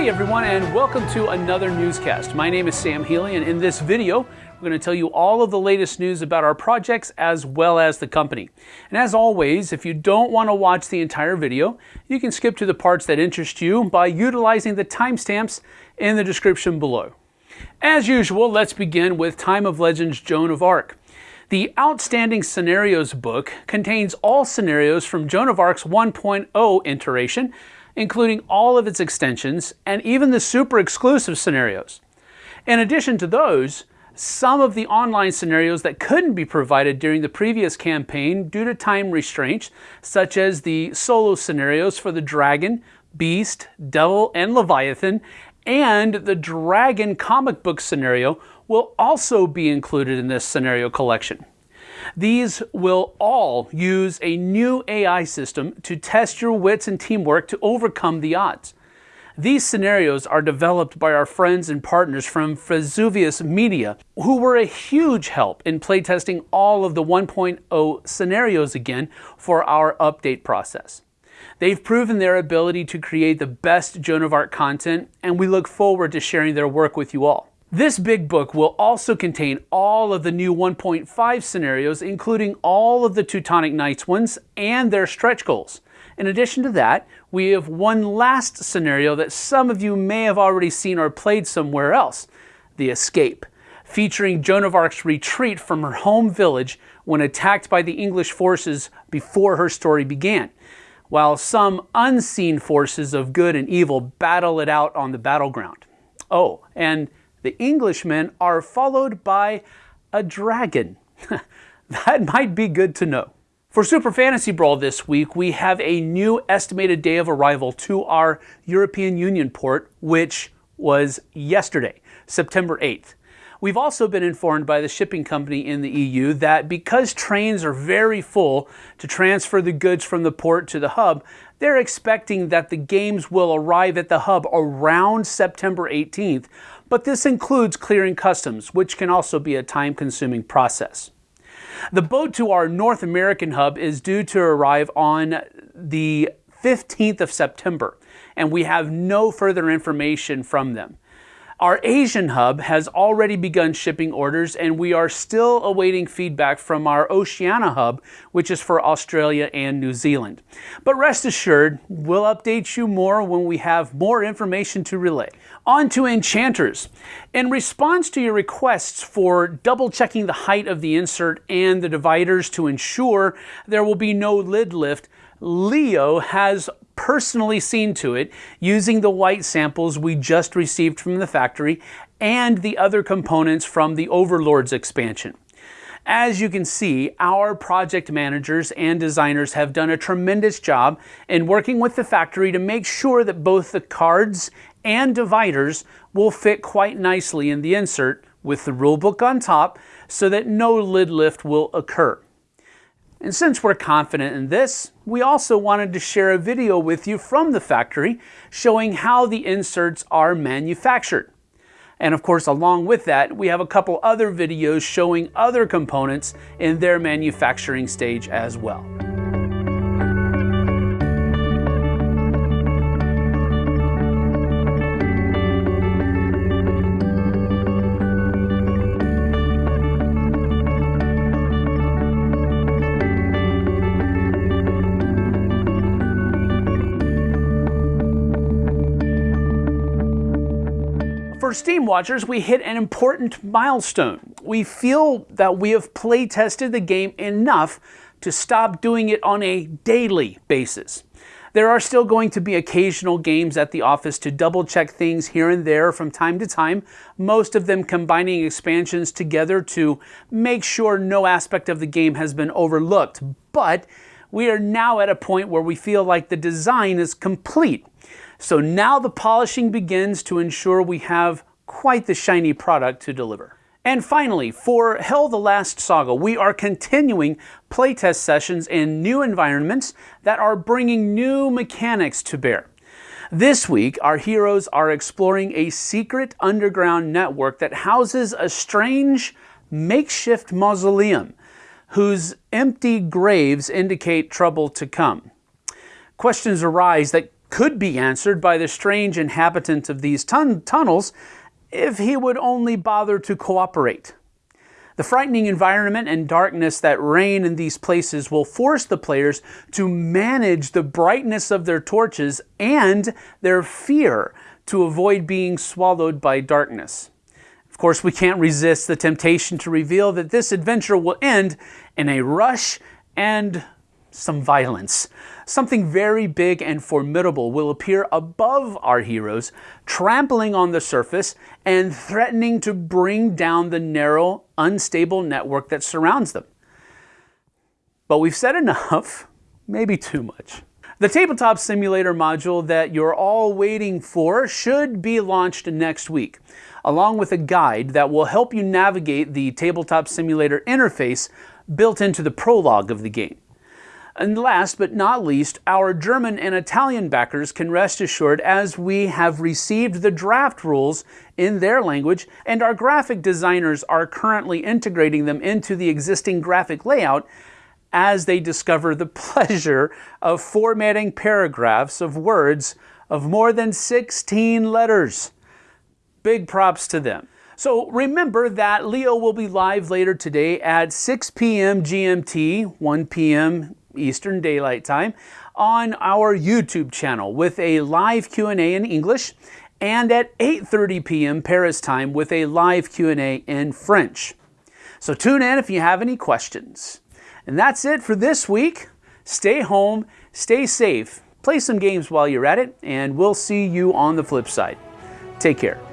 Hey everyone, and welcome to another newscast. My name is Sam Healy, and in this video, we're going to tell you all of the latest news about our projects as well as the company. And as always, if you don't want to watch the entire video, you can skip to the parts that interest you by utilizing the timestamps in the description below. As usual, let's begin with Time of Legends Joan of Arc. The Outstanding Scenarios book contains all scenarios from Joan of Arc's 1.0 iteration, including all of its extensions and even the super exclusive scenarios. In addition to those, some of the online scenarios that couldn't be provided during the previous campaign due to time restraints, such as the solo scenarios for the Dragon, Beast, Devil, and Leviathan, and the Dragon comic book scenario will also be included in this scenario collection. These will all use a new AI system to test your wits and teamwork to overcome the odds. These scenarios are developed by our friends and partners from Vesuvius Media, who were a huge help in playtesting all of the 1.0 scenarios again for our update process. They've proven their ability to create the best Joan of Arc content, and we look forward to sharing their work with you all. This big book will also contain all of the new 1.5 scenarios, including all of the Teutonic Knights ones and their stretch goals. In addition to that, we have one last scenario that some of you may have already seen or played somewhere else, The Escape, featuring Joan of Arc's retreat from her home village when attacked by the English forces before her story began, while some unseen forces of good and evil battle it out on the battleground. Oh, and the Englishmen are followed by a dragon. that might be good to know. For Super Fantasy Brawl this week, we have a new estimated day of arrival to our European Union port, which was yesterday, September 8th. We've also been informed by the shipping company in the EU that because trains are very full to transfer the goods from the port to the hub, they're expecting that the games will arrive at the hub around September 18th, but this includes clearing customs, which can also be a time consuming process. The boat to our North American hub is due to arrive on the 15th of September, and we have no further information from them. Our Asian hub has already begun shipping orders, and we are still awaiting feedback from our Oceania hub, which is for Australia and New Zealand. But rest assured, we'll update you more when we have more information to relay. On to Enchanters. In response to your requests for double checking the height of the insert and the dividers to ensure there will be no lid lift, Leo has personally seen to it using the white samples we just received from the factory and the other components from the Overlords expansion. As you can see, our project managers and designers have done a tremendous job in working with the factory to make sure that both the cards and dividers will fit quite nicely in the insert with the rulebook on top so that no lid lift will occur. And since we're confident in this, we also wanted to share a video with you from the factory showing how the inserts are manufactured. And of course, along with that, we have a couple other videos showing other components in their manufacturing stage as well. For Steam Watchers, we hit an important milestone. We feel that we have play tested the game enough to stop doing it on a daily basis. There are still going to be occasional games at the office to double check things here and there from time to time, most of them combining expansions together to make sure no aspect of the game has been overlooked. But we are now at a point where we feel like the design is complete. So now the polishing begins to ensure we have quite the shiny product to deliver. And finally, for Hel the Last Saga, we are continuing playtest sessions in new environments that are bringing new mechanics to bear. This week, our heroes are exploring a secret underground network that houses a strange makeshift mausoleum whose empty graves indicate trouble to come. Questions arise that could be answered by the strange inhabitant of these tun tunnels if he would only bother to cooperate. The frightening environment and darkness that reign in these places will force the players to manage the brightness of their torches and their fear to avoid being swallowed by darkness. Of course, we can't resist the temptation to reveal that this adventure will end in a rush and some violence. Something very big and formidable will appear above our heroes, trampling on the surface and threatening to bring down the narrow, unstable network that surrounds them. But we've said enough, maybe too much. The Tabletop Simulator module that you're all waiting for should be launched next week, along with a guide that will help you navigate the Tabletop Simulator interface built into the prologue of the game. And last but not least, our German and Italian backers can rest assured as we have received the draft rules in their language and our graphic designers are currently integrating them into the existing graphic layout as they discover the pleasure of formatting paragraphs of words of more than 16 letters. Big props to them. So remember that Leo will be live later today at 6 p.m. GMT, 1 p.m. Eastern Daylight Time on our YouTube channel with a live Q&A in English and at 8:30 p.m. Paris time with a live Q&A in French. So tune in if you have any questions. And that's it for this week. Stay home, stay safe, play some games while you're at it, and we'll see you on the flip side. Take care.